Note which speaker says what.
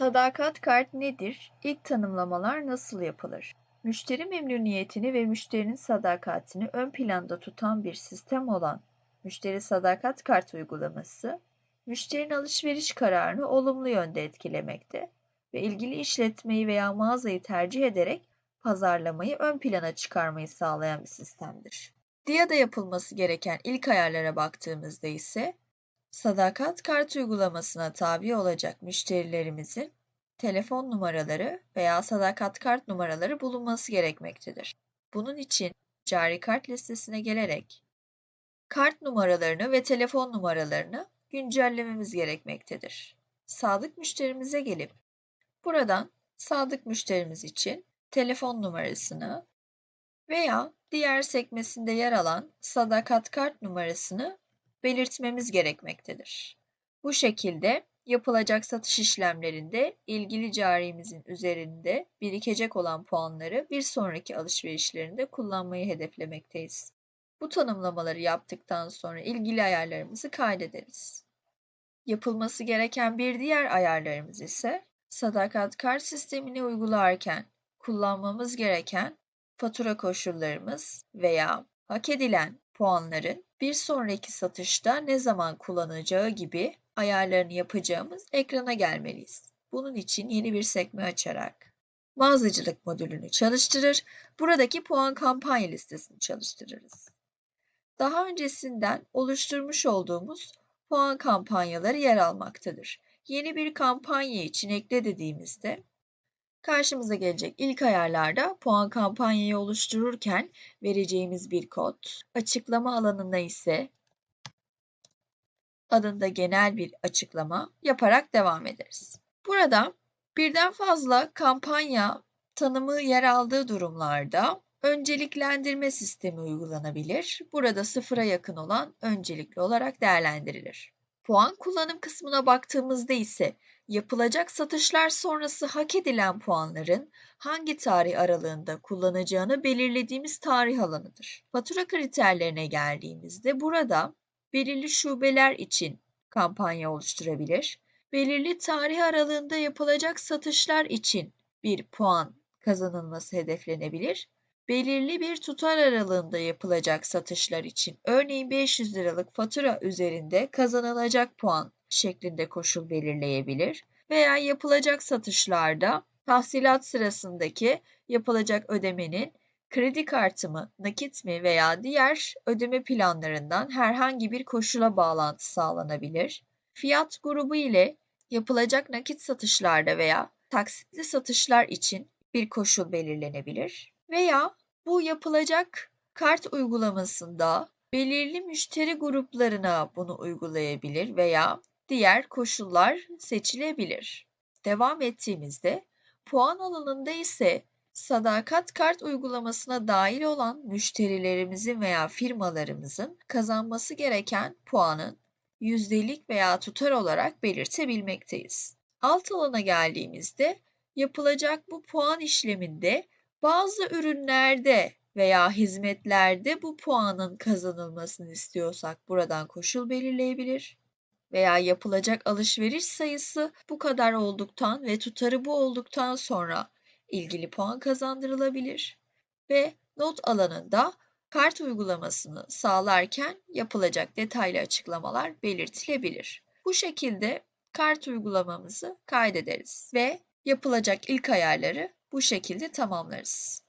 Speaker 1: Sadakat kart nedir? İlk tanımlamalar nasıl yapılır? Müşteri memnuniyetini ve müşterinin sadakatini ön planda tutan bir sistem olan Müşteri Sadakat Kart uygulaması, müşterinin alışveriş kararını olumlu yönde etkilemekte ve ilgili işletmeyi veya mağazayı tercih ederek pazarlamayı ön plana çıkarmayı sağlayan bir sistemdir. DIA'da yapılması gereken ilk ayarlara baktığımızda ise Sadakat kart uygulamasına tabi olacak müşterilerimizin telefon numaraları veya sadakat kart numaraları bulunması gerekmektedir. Bunun için cari kart listesine gelerek kart numaralarını ve telefon numaralarını güncellememiz gerekmektedir. Sadık müşterimize gelip buradan sadık müşterimiz için telefon numarasını veya diğer sekmesinde yer alan sadakat kart numarasını belirtmemiz gerekmektedir. Bu şekilde yapılacak satış işlemlerinde ilgili carimizin üzerinde birikecek olan puanları bir sonraki alışverişlerinde kullanmayı hedeflemekteyiz. Bu tanımlamaları yaptıktan sonra ilgili ayarlarımızı kaydederiz. Yapılması gereken bir diğer ayarlarımız ise sadakat kart sistemini uygularken kullanmamız gereken fatura koşullarımız veya hak edilen puanların bir sonraki satışta ne zaman kullanacağı gibi ayarlarını yapacağımız ekrana gelmeliyiz. Bunun için yeni bir sekme açarak mağazacılık modülünü çalıştırır, buradaki puan kampanya listesini çalıştırırız. Daha öncesinden oluşturmuş olduğumuz puan kampanyaları yer almaktadır. Yeni bir kampanya için ekle dediğimizde Karşımıza gelecek ilk ayarlarda puan kampanyayı oluştururken vereceğimiz bir kod, açıklama alanında ise adında genel bir açıklama yaparak devam ederiz. Burada birden fazla kampanya tanımı yer aldığı durumlarda önceliklendirme sistemi uygulanabilir. Burada sıfıra yakın olan öncelikli olarak değerlendirilir. Puan kullanım kısmına baktığımızda ise yapılacak satışlar sonrası hak edilen puanların hangi tarih aralığında kullanacağını belirlediğimiz tarih alanıdır. Fatura kriterlerine geldiğimizde burada belirli şubeler için kampanya oluşturabilir, belirli tarih aralığında yapılacak satışlar için bir puan kazanılması hedeflenebilir belirli bir tutar aralığında yapılacak satışlar için örneğin 500 liralık fatura üzerinde kazanılacak puan şeklinde koşul belirleyebilir veya yapılacak satışlarda tahsilat sırasındaki yapılacak ödemenin kredi kartı mı, nakit mi veya diğer ödeme planlarından herhangi bir koşula bağlantı sağlanabilir. Fiyat grubu ile yapılacak nakit satışlarda veya taksitli satışlar için bir koşul belirlenebilir veya bu yapılacak kart uygulamasında belirli müşteri gruplarına bunu uygulayabilir veya diğer koşullar seçilebilir. Devam ettiğimizde puan alanında ise sadakat kart uygulamasına dahil olan müşterilerimizin veya firmalarımızın kazanması gereken puanın yüzdelik veya tutar olarak belirtebilmekteyiz. Alt alana geldiğimizde yapılacak bu puan işleminde bazı ürünlerde veya hizmetlerde bu puanın kazanılmasını istiyorsak buradan koşul belirleyebilir veya yapılacak alışveriş sayısı bu kadar olduktan ve tutarı bu olduktan sonra ilgili puan kazandırılabilir ve not alanında kart uygulamasını sağlarken yapılacak detaylı açıklamalar belirtilebilir. Bu şekilde kart uygulamamızı kaydederiz ve yapılacak ilk ayarları bu şekilde tamamlarız.